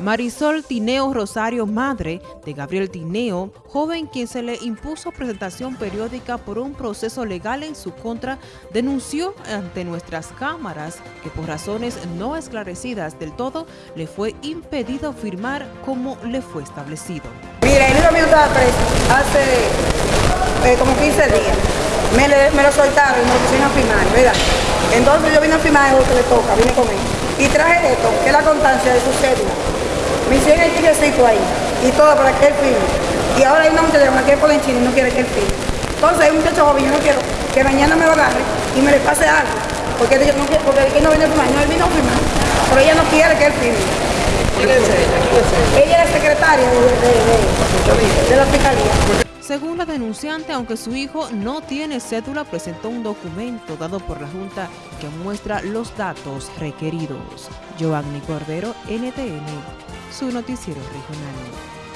Marisol Tineo Rosario, madre de Gabriel Tineo, joven quien se le impuso presentación periódica por un proceso legal en su contra, denunció ante nuestras cámaras que por razones no esclarecidas del todo le fue impedido firmar como le fue establecido. Mira, el mío estaba preso hace eh, como 15 días. Me, lo soltaron y me lo a firmar, ¿verdad? Entonces yo vine a firmar lo que le toca, vine con él. Y traje esto, que es la constancia de su cédula me hicieron el tiquecito ahí y todo para que él firme. Y ahora hay una muchacha que es por chino y no quiere que él firme. Entonces hay un muchacho joven, yo no quiero que mañana me lo agarre y me le pase algo. Porque él no, quiere, porque él no viene a firmar, no, él vino a firmar. Pero ella no quiere que él firme. ¿Quién es ella? Ella es secretaria de, de, de, de la fiscalía. Según la denunciante, aunque su hijo no tiene cédula, presentó un documento dado por la Junta que muestra los datos requeridos. Giovanni Cordero, NTN, su noticiero regional.